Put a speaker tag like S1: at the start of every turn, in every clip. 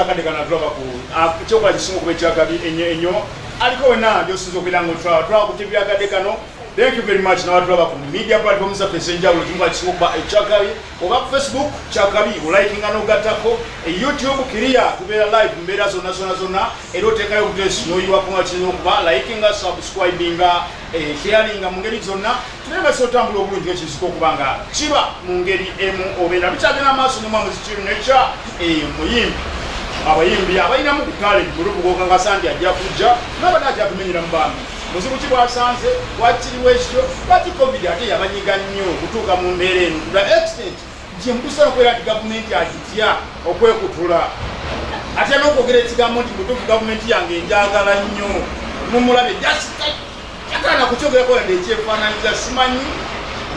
S1: akadde kana tulaba ku ah, ekyokola kisinga okuba ekyakabi ennyo ennyo aliko wena gyosinza okubeera nga otulaba tulaba ku tv akadde kano. Thank you very much nabatulaba ku media platform zaffe ez'enjawulo kikola kisinga okuba ekyakabi oba ku facebook kyakabi olikinga n'ogattako. E youtube kiriya tubeera live mbeera zonna zonna zonna. Era oteekayo obutesi n'oyiwako nga kirina okuba likinga subscribinga eh, sharinga mu ngeri zonna. Naye nga siotambula obulungi ekizika okuba nga kiba mu ngeri emu obeera bikyagenda maaso nemwa muzikiri nekya muyimbi abayimbi abalinamu ku talent mulubugoka nga sandi ajja kujja nabadde ajja kumenyera mu bambi muzibu ki bwasanze? Wakiriwo ekityo lwaki covid ate yabanyiga nnyo okutuuka mu mbeera eno? Tula extent gye mutusa nokubeera nti gavumenti agitya okwekutula. Ate n'okwogera ekigambo nti mutuufu gavumenti yange enjagala nnyo. Mumulabe yagaana kukyogerako yadde ekyefaananyiza simanyi.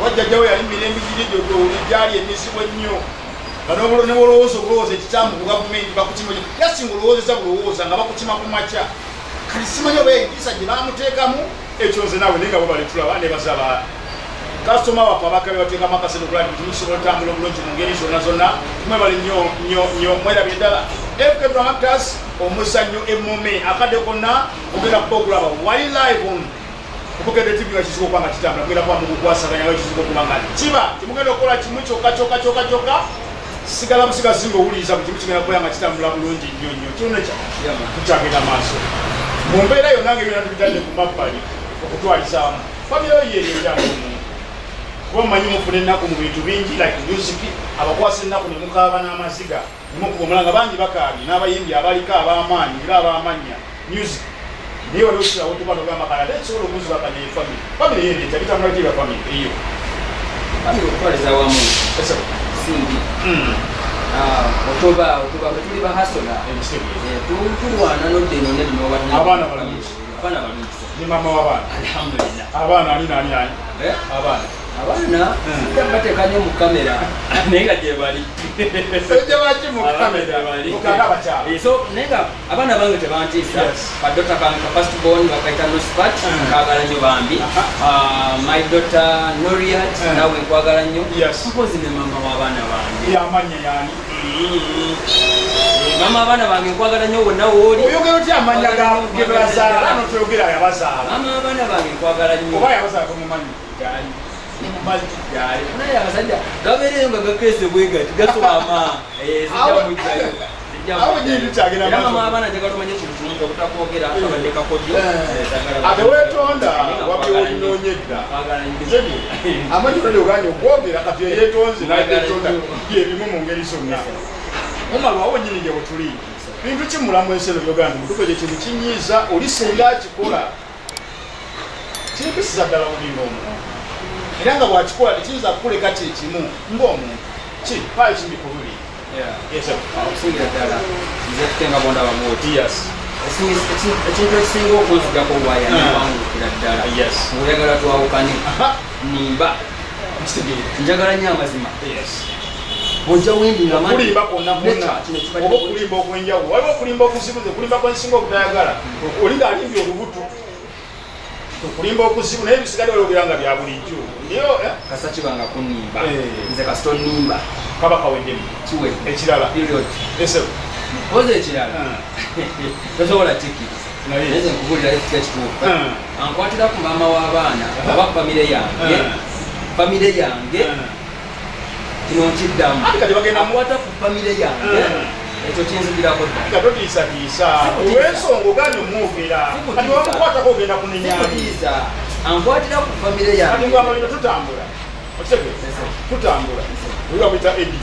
S1: Wajjajjawo yali mirembe girijjojo gyali emisibo ennyo nebolowooza okulowooza ekikyamu ku gavumenti bakukima yasinga olowoozeza bulowooza nga bakukima ku makya. Kati simanyi oba empisa gye bamuteekamu ekyo nze naawe naye nga bo balitulaba nebazaba kasitoma waffe abakabe bateekamu akasente okulaba nti tusobola otambula obulungi mu ngeri zonna zonna mwebali nnyo nnyo nnyo mwerabye ddala. Fk dramatas omuzannyo emmome akadde konna ogenda kuba okulaba wali live on. Okugenda tv nga kizibu okuba nga kitambula mugenda kuba mukukwasaganya nga kizibu okuba nga kiba. Timugenda okukola kimu kyokka kyokka kyokka kyokka sigala busiga singa owuliriza ku kimu kigenda kubeera nga kitambula bulungi nnyo nnyo kirunekya tukyagenda maaso mu mbeera yonna ngaebyona tubitadde ku mabbali okutwalisaamu famire yo yeeyo ekyamumu kuba mumanyi mufuna ennaku mu bintu bingi like music abakwasa ennaku ne mukaaba n'amaziga nemukuba nga bangi bakaabye n'abayimbi abaliko ab'amaanyi era ab'amannya music. Naye wali osirawo tuba nogamba kana ate nsobola omuzibakanya efamire famire yeereeta bitambula kya famire eyo
S2: famire okutwaliza wamu otoba otoba batuli ba hasola tulwana nodde none
S1: linoabaana balungi mama wabaana
S2: alhamdulillah.
S1: Abaana ani nani
S2: eh?
S1: abaana
S2: abaana sijja mu kamera. Naye nga bali.
S1: Ejja baki mu
S2: Abaana
S1: kamera.
S2: bali.
S1: mukanga abakyala
S2: Eh, so naye nga abaana bange tebantiisa.
S1: Yes.
S2: badota kange ka first born bakaita nospat
S1: Mm.
S2: kaagala nnyo bambi. Ah, my daughter noriat
S1: Mm.
S2: nawe nkwagala nnyo.
S1: Yes.
S2: mpozi ne mama w'abaana bange. Eh, mama abaana bange nkwagala nnyo wonna wooli
S1: oyogera otya amanya ga- ge bazaala? ano toyogera yabazaala.
S2: Mama abaana bange nkwagala nnyo.
S1: Oba yabazaala tomumanyi
S2: Gyali. naye abasajja gabeereyo nga gakeese bwe gati gaswama sijja abaana kintu kimu obutakwogera abadde kakodyo
S1: ate weetonda wabye olinoonye edda Nzegi, amanyi olali oganye okwogera kati eyeetonze nayetonda byebimu mu ngeri zonna mumalwawo nyini gye bwetuli bintu kimulamu ensi eno byoganda mutuko gye kintu kinyiiza oli singa akikola kimpisiza ddala olinga omuntu era nga bwakikola tekiyinza kukuleka kyekimu ng'omuntu. Ki? Paayo kimbi ku luli.
S2: Okusingira ddala nze tukenga bonda bamuoti
S1: yes.
S2: Ekintu ekisinga okunzigako waya niwangukira ddala. Ngaoyagala twawukane nimba. Njagala nnyo amazima. Ojja nga manyi-
S1: okulimba okwenjawulo. Waliwo okulimba okuzibu nze okulimba kwensinga obutayagala oli ngaalimbye olubuto okulimba okuzibu naye bisigadde waliogera nga bya bulijjo. Ndio eh,
S2: kasa kibanga kunimba
S1: Eh.
S2: nze kasita onimba
S1: kaba kaweddemu
S2: kiwe.
S1: Ekirala. Ese
S2: oza ekirala. Tosobola tiki?
S1: Naye
S2: naye nze nkubulira ekika kituufu
S1: Ah.
S2: ankwatira ku maama w'abaana oba ku famire yange.
S1: Ah.
S2: famire yange. Kino nkiddamu. Akwata ku famire yange.
S1: Ah.
S2: Ekyo kinzigirako
S1: katotiisatiisa
S2: Sikutiisa.
S1: olw'ensonga oganye
S2: Sikutiisa.
S1: kati wamukwatako ogenda kunenyani
S2: sikutiisa ankwatira ku famire yange.
S1: Tutambula. Okitegeeza tutambula. Oli bamwita edi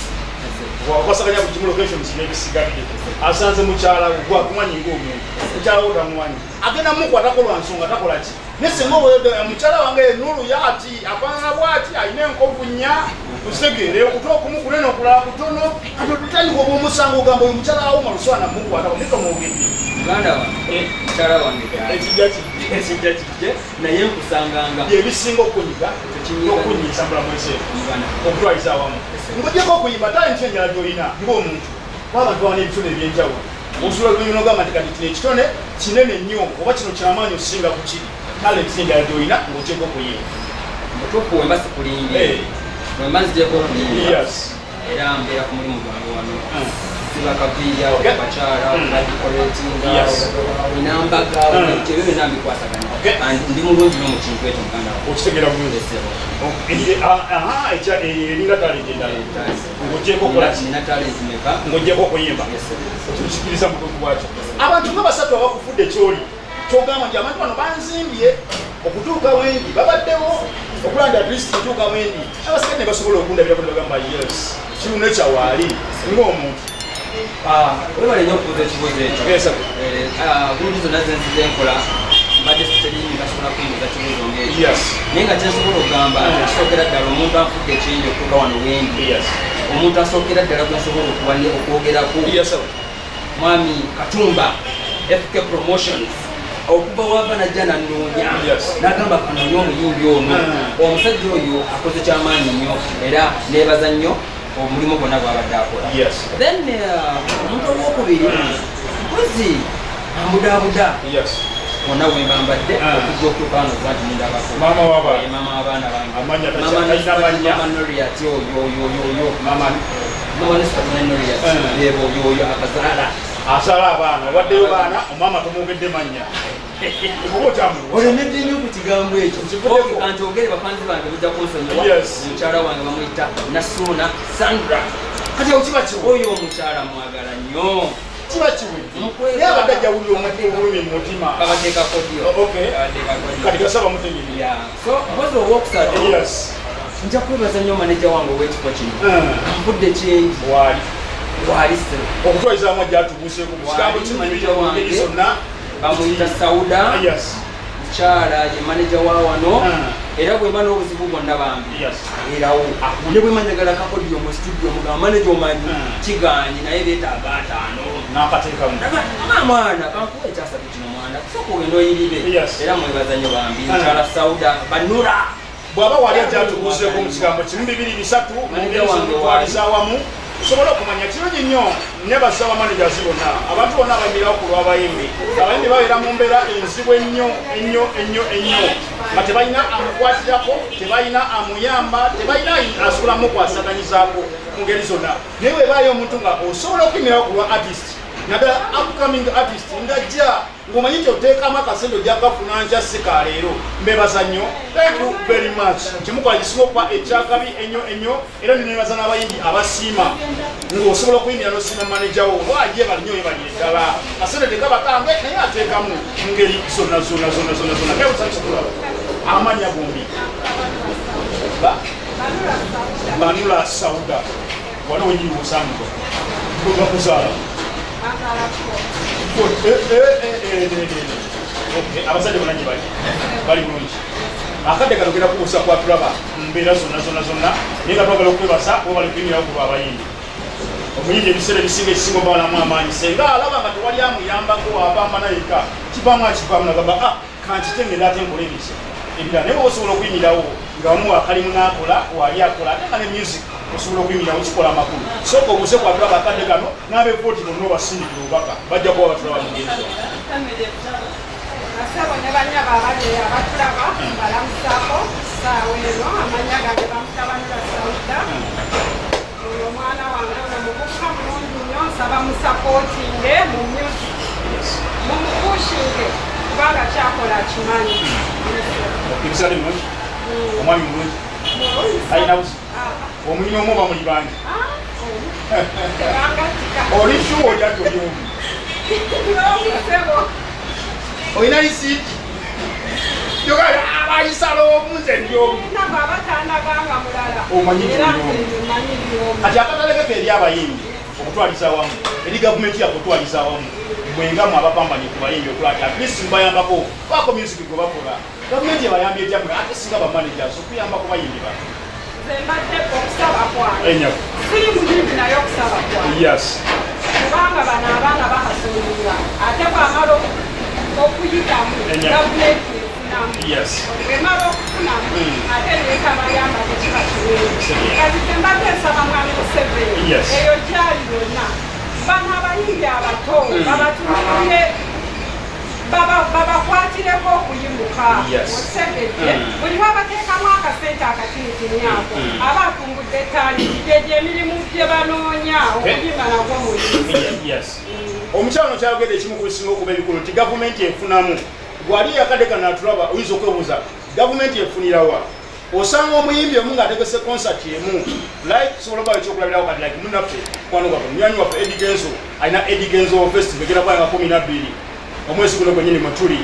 S1: wakwasaganya ku kimu locations nebisigadde asanze mukyala we gwa kumanyi ngaomuntu mukyala we tamumanyi agenda mukwatako lwa nsonga takola ki? Nesinga mukyala wange enulu yaati afaanana bwati alina enkovu nnya tusegeere okuta okumu kunene okulala kutono kati otutandika oba omusango ogamba oyo mukyala awoma luswana mukwatako netomwogedde
S2: muganda wange mukyala wange
S1: ekijja ki?
S2: Ekijja kijje naye nkusanganga.
S1: Byebisinga okunyiga enseera
S2: muganda.
S1: Okutwaliza awamu. Ngojeko okuyimba talenti enjala gyolina ngaomuntu wabantu bawana ebitone ebyenjawulo. Osula lulimi nogamba nti kati kino ekitone kinene nnyo oba kino kyamaanyi okusinga ku kiri. Talenti enjala gyolina ngaotyeko okuyimba.
S2: Mutuufu wemba sikulimbye
S1: Eh. yes
S2: era mbeera ku mulimu gwange wano
S1: Mm.
S2: kaviiri awo
S1: Okay.
S2: bakyala
S1: Mm.
S2: badikoletinga
S1: Yes.
S2: inambaga
S1: Mm.
S2: ebyo byonna. And ndi mulungi no mu kintu ekyo muganda wange.
S1: okitegera bulungi
S2: Ndesebo.
S1: Eh, ah, aha ekya eh, eringa talenti endala ng'ogyeko
S2: Nina-
S1: okola ki
S2: nina talent meka
S1: ng'ogyeko okuyimba tukisikiriza mutuufu bwakyo abantu nga basatu abakufudde kyoli kyogamba nti abantu bano banzimbye okutuuka wendi babaddewo okulaba nti atlist ntuuka wendi abasigadde ne basobola okundabirako ne bagamba yes kiruna ekyawaali ng'omuntu
S2: Ah, webale nnyo okubuuza ekibuuzo ekyo. Eh, ah, bulungi zonna zenzize nkola mbadde siterimi gasobola kuyingiza kibuuzo ngekyo.
S1: Yes.
S2: Naye nga kyensobola okugamba
S1: Mm.
S2: kisookera ddala omuntu anfudde ekyenyi okutuuka wano wendi omuntu asookera ddala gwensobola okwogerako. Mwami katumba fk promotions okuva wava najja nanoonya nagamba kanoonya omuyimbi ono
S1: Mm.
S2: omusajja oyo akoze kyamaanyi nnyo era neebaza nnyo omulimu gwonna gwabadde akola then uh, omuntu owokubiri mpozi ambudaabuda
S1: yes
S2: wonna wembambadde
S1: Mm.
S2: okujja okutuuka wano kuba nti mundabako
S1: Maama w'abaana.
S2: Maama w'abaana bange
S1: Amannya tacha-
S2: Mama Noriat, yo, yo, yo, yo, yo.
S1: mama
S2: Mama Nisbet ne Noriat.
S1: Mm.
S2: Yebo, yo, yo, akazaala.
S1: Asala abaana obaddeyo baana omama tomwogedde mannya.
S2: Olemedde nnyo ku kigambo ekyo?
S1: Nkivuddeko.
S2: Okay, kanti ogere bafanzi bange bujja kunsonyiwa
S1: Yes.
S2: mukyala wange bamuyita nasuuna sandra.
S1: Kati awo kiba kiwe?
S2: Oyo omukyala mwagala nnyo.
S1: Kiba kiwe? Abadde obulumi mu mutima.
S2: Kabateeka kodio
S1: Oh, kati gasaba mutegeri
S2: so mpozi owokusatu
S1: yes.
S2: nja kwebaza nnyo maneja wange ow'ekifo kino.
S1: Mm.
S2: nfudde kyengi.
S1: Waali okutwalizaamu ajja atubuuseeko mu kigambo
S2: Waali
S1: kimanyire
S2: manager
S1: mu ngeri
S2: wange.
S1: zonna.
S2: Bamuyita sauda. Mukyala ye maneja wa wano.
S1: Mm.
S2: era bwemba n'obuzibu bwonna bambi erawo. Ne bwe manjagala kakodiyo mu studio mugamba maneja omanyi
S1: Mm.
S2: kiganye naye beetaaga ataano.
S1: N'akateekamu
S2: mwana kankuwa ekyasatu kino mwana. Kusooka ogenda oyirire
S1: Yes.
S2: era mwebaza nnyo bambi.
S1: Mm.
S2: mukyala sauda banura
S1: bw'aba wali ajja atubuuseeko mu kigambo kimu bibiri bisatu mu
S2: Manager
S1: ngeri
S2: wange
S1: zomutwaliza awamu tusobole okumanya kirungi nnyo nebaza bamanagers bonna. Abantu bonna abayimirawo ku lw'abayimbi. Abayimbi babeera mu mbeera enzibu ennyo ennyo ennyo ennyo. Nga tebalina amukwatirako tebalina amuyamba tebalina asobola mukwasaganyizaako mu ngeri zonna. Naye webaayo omuntu nga osobola okuyimirawo ku lwa artist naddala upcoming artist ngajja ng'omanyi nti oteekamu akasente ojja kafuna nkya sika leero. Mbebaza nnyo. Thank you very much. Kimukola gisinga okuba ekyakabi ennyo ennyo era ndinebaza n'abayimbi abasiima. Ng'osobola okuyimbira n'osiima maneja wo. Oba ajeebali nnyo yebalire ddala? Kasente tekabakange naye ateekamu mu ngeri zonna zonna zonna zonna zonna. Kebusakikulaba amanya gombi. Banula sauda. Wali wenyini musango gwebakuzaala abasajja bonna gye bali bali bulungi akadde kano genda kubuusa kwatulaba mumbeera zonna zonna zonna naye nga twagala okwebaza oba bali kuyimirawo ku lwabayimbi omuyimbi ebiseera ebisinga ekisinga oba balamu amaanyi senga alaba nga tewali amuyambako abamba nayeka kivaamu akivaamu nagamba a kankite ngenda ate nkola ebisa ebirala naye oba osobola okuyimirawo nga wamu wakalimu n'akola wali akola ate nga ne music osobola okuyimirawo kikola amakulu. Sooka obuuse kwatulaba akadde kano n'abevooti bonna obasindikira obubaka bajja kuba ngeri zonna
S3: Asabo ne bannya baabali abatulaba balamusaako ssaawa eno amannya gange bamutabanira sawuda oyo omwana wange ono mubuka mulungi nnyo nsaba musapootinge mu music mumukushinge kubanga kyakola kimanyi.
S1: Ebisale mulungi? Omwami mulungi? Alina buzi omulina omu oba muli bangi oli shuwa oli ati oli omu.
S3: N'omusebo
S1: olina lisiiti yogaa abayisala omu nze ndi omu.
S3: Nabo abatandaganga mulala.
S1: Omanyi kati akatalekeko eri abayimbi okutwaliza awamu eri gavumenti yaffe okutwaliza awamu mwengamu abapambanye ku bayimbi okulaba ti atlist mubayambako baako music gwe bakola gavumenti ebayambye etyammwe ate singa bamanagers okuyambako bayimbi ba
S3: nze mbadde okusaba kwange
S1: enyaku
S3: siri muyimbi naye okusaba kwange
S1: yes.
S3: Kubanga bano abaana bahasumira ate bwamala oku- okuyitamu
S1: Enya.
S3: gavumenti efunamu
S1: yes.
S3: Bwemala okufunamu
S1: Mm.
S3: ate neetabayamba tekiba kirungi
S1: Kirungi.
S3: kati tembadde nsaba mwami museveni.
S1: Yes.
S3: eyo gyali yonna. Bano abayimbi abato babatunulire baba- babakwatireko kuyimuka
S2: Yes.
S3: otegedde
S2: Mm.
S3: buli lwabateekamu akasente akatinitiniako
S2: Mm.
S3: aba atumbudde taaliti gyegyo emirimu gye banoonya nagwo muyimbi
S1: yes. Omukyalo kyayogedde ekimu ku bisinga okuba ebikulu nti gavumenti efunamu. Gwali yakadde kana atulaba oyinza okwebuuza gavumenti efunirawa osanga omuyimbi omu ng'ategese konsati emu. Like sobola okuba ekyokulabirawo kati like munaffe kwano waffe munywanyi waffe edi genzo alina edi genzo festival egenda kuba nga kumi nabbiri omwezi guno gwenyini mwe tuli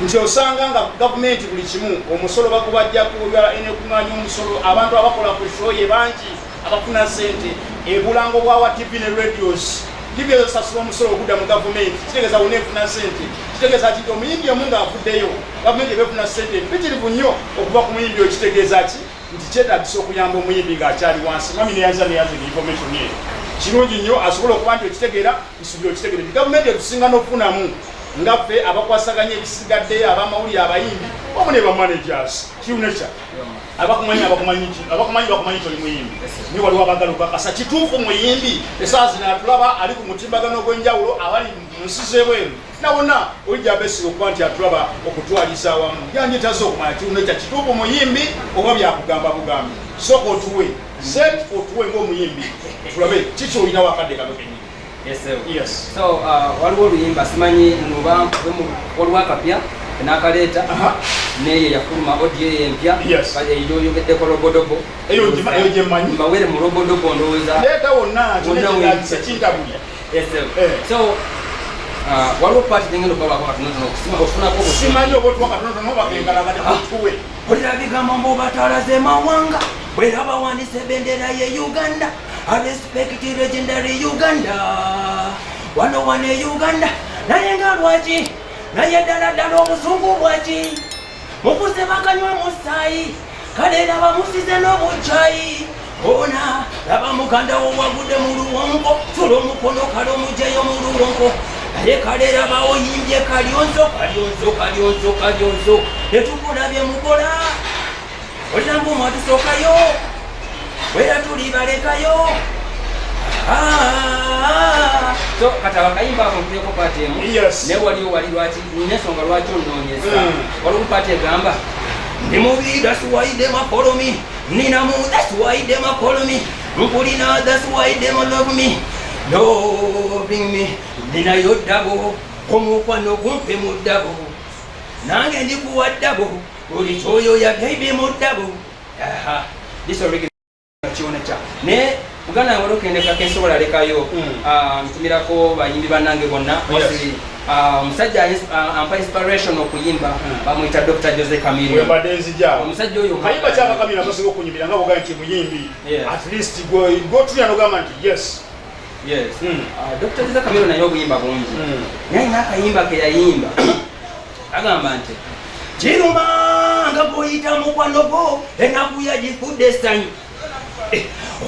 S1: nti osanga nga gavumenti buli kimu omusolo bagubajjaku enekuŋŋanya omusolo abantu abakola ku shoye bangi abafuna sente ebulango bwawa tv ne radios. Tv ezosasula omusolo ogudda mu gavumenti. Kitegeeza wona efuna sente kitegeeza ki omuyimbi omu ng'avuddeyo gavumenti eba efuna sente mpitirivu nnyo okuva ku muyimbi oyo kitegeeza ki? Nti kyetagisa okuyamba omuyimbi ng'akyali wansi. Mami neyanza neyanza information yeyo kirungi nnyo asobole okuba nti okitegeera nsubira okitegeera nti gavumenti etusinga n'okufunamu nga ffe abakwasaganya ebisigadde abamawulire abayimbi omu ne bamanagers kiuneca abakumanyi abakumanyi bakumanyi toli muyimbi. Ni waliwo abagala okakasa kituufu muyimbi esaa zino atulaba ali ku mutimbagano ogw'enjawulo abali mu nsi z'ebweru. Nawona olijja abesiga okuba nti atulaba okutwaliza awamu. Yanjetaze okumanya kiuneca kituufu muyimbi oba byakugamba bugambi? Sooka otuwe. Set otuwe ng'omuyimbi. Tulabe kiki olinawo akadde kano kenyini
S2: so uh, waliwo oluyimba simanyi nuba waliwo akapya nakaleeta neye yafuluma odi eyo empya
S1: Yes.
S2: eyoyogeddeko lobodobo.
S1: Eyo gye- eyo gye mmanyi.
S2: mbawere mu lobodobo ndowooza
S1: leeta wonna
S2: Wonna
S1: kyonekyegazisa kintabulya
S2: Yes, sir.
S1: Eh.
S2: so uh, waliwo paati gengenda okwabako katonotono ofunako
S1: simanyi oba otuwa katonotono bagengalagati kutuwe
S2: olira bigambo mbu batalaze mawanga bwera bawandisa ebendera ye uganda arespect legendary uganda. Wano wane uganda. Naye nga lwaki? Naye ddala ddala obusungu bwaki mukuzebaganywa musaayi kale laba musize n'obukyayi ona laba muganda wo wagudde mu luwonko. Tula omukono kale omujeyo mu luwonko. Naye kale laba oyimbye kalyonzo kalyonzo kalyonzo kalyonzo. Netukulabye mukola olina mbu mwatusookayo wera tuli balekayo Ah, so kati akayimba ako ntueko paati emu naye waliwo wali lwaki nina ensonga lwaki onoonyeza
S1: Mm.
S2: waliwo paati egamba ndi mubi dasuwaide makolomi nina mu dasuwaide makolomi nkulina dasuwaide love me. Loving me ninayo ddabo omukwano gumpe mu ddabo nange ndikuwa ddabo buli kyoyo ya beibi mu ddabo this already kionekya naye buganda yange olokendekako ensobola lekayo
S1: Mm.
S2: ah, ntumirako bayimbi bannange bonna. Wasi ah, omusajja ah, ampa inspiration okuyimba
S1: Mm.
S2: bamwita dr jose camilio
S1: wembadde nzijaawo
S2: omusajja oyo
S1: kayimba kyakakamira kasinga okunyumira nga bogaa nti muyimbi. At least gotulya nogamba nti yes.
S2: Yes.
S1: Mm.
S2: Ah, dr jose camilio naye obuyimba bungi. Naye alina akayimba ke yayimba agamba nti kiruma nga goyita mukwano gwo enaku yagifudde essanyu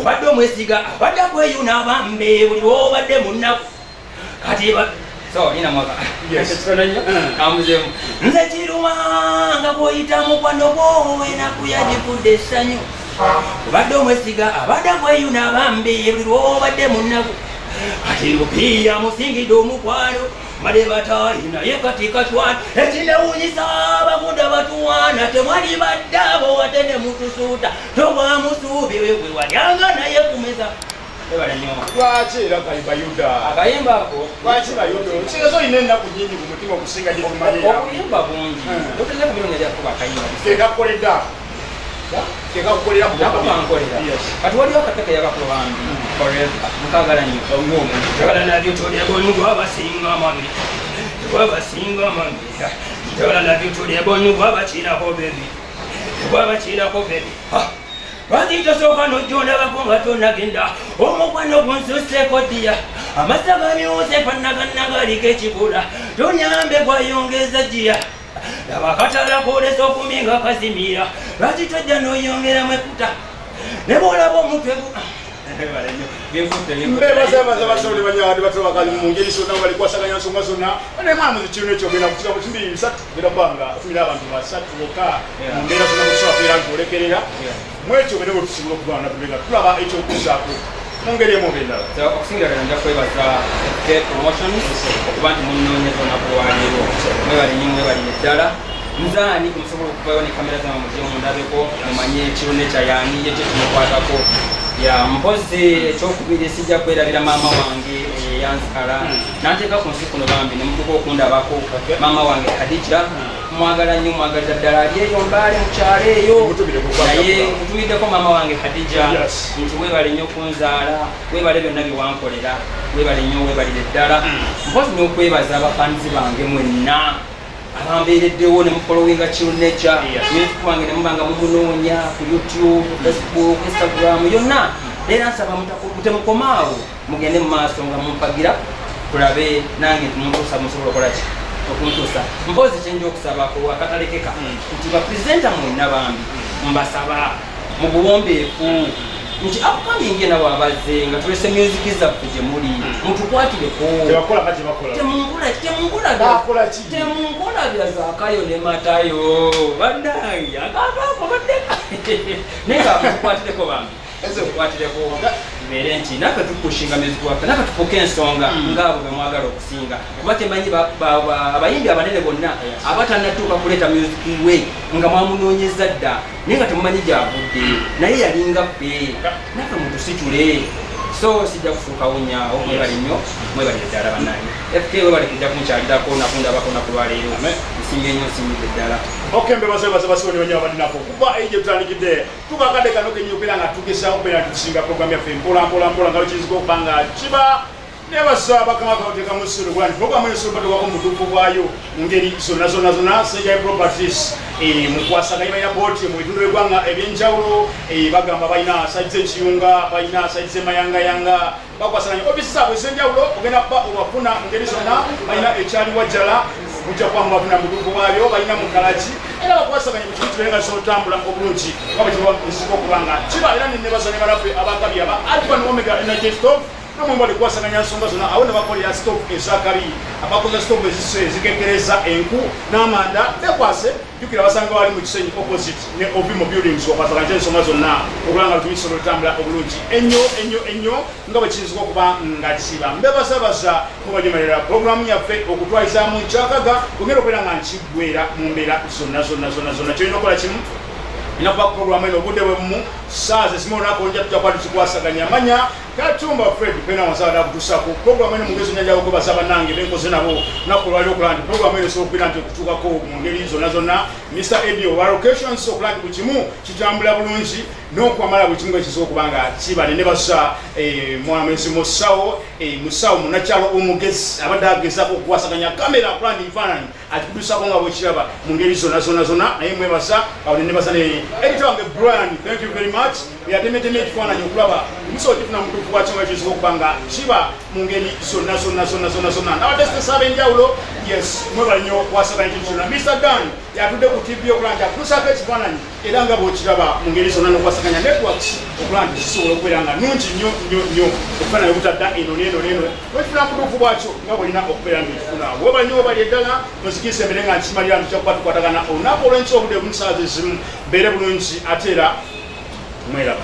S2: obadde omwesiga abadde kweyuna bambe buli lwobadde munaku kati
S1: Mm.
S2: kamuzemu nze kiruma nga goyita mukwano gwo enaku yagifudde essanyu. Obadde omwesiga abadde kweyuna bambe buli lwobadde munaku kati lupiira musingidde omukwano male batayi naye kati katwana ekinewunyisa abagunda batuwaana temwali badde abo wate ne mutusuuta tobwamusuubi wewe walyanga naye kumeza
S1: lwaki era kayimba yuda.
S2: Akayimba ako.
S1: Lwaki bayuda kitegeeza olina ennaku nyingi ku mutima okusinga gye tumanyi
S2: okuyimba bungi.
S1: Mm.
S2: dokeza kumirongo jakuba akayimba
S1: kekakukolera kekakukolera
S2: nakubankolera kati waliwo akateke yakakulobambi forever. Mukagala nnyo njagala nabyo tolyebonu gwabasinga mami gwabasinga mami njagala nabyo tolyebonu gwabakiirako bebi gwabakiirako bebi lwaki tosooka nojjondabako nga tonagenda omukwano gunsuseeko ddiya. Amasa gamyuse fanaganagalika ekikula. Tonyambe gwayongeza jiya laba akatala kolesa okuminga kazimira lwaki tojja noyongeramu ekuta ne bwolaba omutwe gu-
S1: mbebazabaza basobole banyawadi batoba bakali mu ngeri zonna balikwasaganya nsonga zonna. Nemwamu zikino ekyo genda kukiga mu kibiri bisatu genda kubanga atumira abantu basatu bokka
S2: Yeah.
S1: mu mbeera zonna mukisobakeera nti olekerera. Mwekyo bene bwetusobola okuba nabega tulaba ekyokuzaako mu ngeri emu oba endala
S2: okusingira ddala nja kwebaza fk promotions okuba nti munoonyeza olunaku lwaleero mwebale nnyo mwebalire ddala. Nzaani musobola okuvayo ne kamera zama muje mundabeko mumanye ekirone kyayani yekyo kimukwatako. Ya mpozi ekyokubiri sijja kwerabira maama wange eh, yanzikala nanteeka ku nsi kuno bambi nemutuka okundabako. Maama wange kadija mwagala nnyo mwagaliza ddala. Ali eyo mbaale mukyalo eyo. Naye mutumiddeko maama wange kadija nti webale nnyo kunzaala webale byonna byewankolera webale nnyo webalire ddala. Mpozi n'okwebaza abafanizi bange mwenna abambeereddewo ne mufolowinga kiruneca
S1: Yes.
S2: music wange ne mubanga mumunoonya ku youtube facebook instagram yonna. Era nsaba mutaku- temukomaawo mugende mu maaso nga mumpagira tulabe nange tumutuusa musobola okolaki okuntuusa mpozi kyenja okusabako akatalekeka nti bapresenta mwenna bambi mbasaba mu buwombeefu. Nti upcoming nawe abaze nga tulese music zaffe gye muli mutukwatireko
S1: tebakola nga tebakola
S2: temungula temungula
S1: Bakola ki?
S2: temungula bya zakayo ne matayo. Bannange akantu ako baddeka naye nga tukwatireko bambi. Tukwatireko tubeere nti naffe tukushinga music waffe naffe tufuke ensonga ngaabo be mwagala okusinga. Kuba temanyi ba- ba- ba- abayimbi abanene bonna abatanatuuka kuleeta music we nga mwamunoonyeza dda naye nga temumanyi gyavudde naye yalinga ffe. Naffe mutusitule. So sijja kufuukawo nyaawo mwebali nnyo mwebalire ddala bannange fk webali kujja kunkyalirako nakundabako nakulwaleero nsinga ennyo nsinyidde ddala.
S1: Okay mbebaze baze basiwoni banyo abalinako kuba eije tutandikidde tukakadde kano kenyini okubeera nga tugesa okubeera nga tukusinga program yaffe mpola mpola mpola nga lukiyinzika okuba nga kiba nebasa bakama kaoteka musiro bwani program eno sobatewako mutuufu bwayo mu ngeri zonna zonna zonna sejai properties eh, mukwasaganya balina boti mu bitundu by'eggwanga ebyenjawulo eh, bagamba balina saidi z'ekiyunga balina saidi z'emayangayanga bakwasaganya ofisi zaabwe ez'enjawulo ogenda kuba owafuna mu ngeri zonna balina ekyali wajjala mujja kuba mubafuna mutuufu bwabyo balina mukalaki era bakwasaganya mu kintu kibenga zotambula obulungi nga bwe kiba nzika okuba nga kiba era nenebazanya banaffe abakabi aba alfa ne omega energy stop namwe bali kwasaganya nsonga zonna awo ne bakolera stop ezakabi abakoza stop ezise ezikekereza enku n'amanda bekwase jukira basanga wali mu kisenyi opposite ne ovimo buildings wakwasaganya ensonga zonna okuba nga lutumisobola otambula obulungi. Ennyo ennyo ennyo nga bwe kiyinzika okuba nga kiba mbebazabaza mubajemerera programu yaffe okutwalizamu kyakaga kugenda okubeera nga nkiggwera mu mbeera zonna zonna zonna zonna. Kyolina okukola kimu inakuba programu eno obudde bwemumu saazi ezimu olunaku olujja tujja kuba tukikwasaganya manya katumba fred pena wansaba nakutusako programu eno mungezi nyanja okubaza bannange benkoze nabo naku olwali okulaba nti programu eno esobola okubeera nti okutuukako mu ngeri zonna zonna mr edio wa locations okulaba nti buli kimu kitambula bulungi n'okwamala buli kimu ekisobola okuba nga kibale ne basa eh, mwamezi musawo eh, musawo munakyalo omugezi abadde agezaako okukwasaganya kamera okulaba nti ebifaananyi akikutusako nga bwekiraba mu ngeri zonna zonna zonna. Naye mwebasa awo nenebaza ne edita wange brian thank you very much yatemetema ekifaananyi okulaba musobola kifuna mutuufu bwakyo nga kisobola okuba nga kiba mu ngeri zonna zonna zonna zonna zonna. N'abatesitesa ab'enjawulo yes mwebale nnyo okwasaganya kintu kyonna mr dan yatudde ku tv okulaba nti akutusaako ekifaananyi era nga bw'okiraba mu ngeri zonna n'okwasaganya networks okulaba nti kisobola okubeera nga nungi nnyo nnyo nnyo. Ekifaananyi obutadda eno n'eno n'eno wekifuna mutuufu bwakyo nga bwolina okubeera nti kifuna webale nnyo webali eddala nozikiriza embere nga nkimalira nti kyakuba tukwatagana olunaku olw'ensi obudde bumu saazi ezimu mbeere bulungi ate era 没了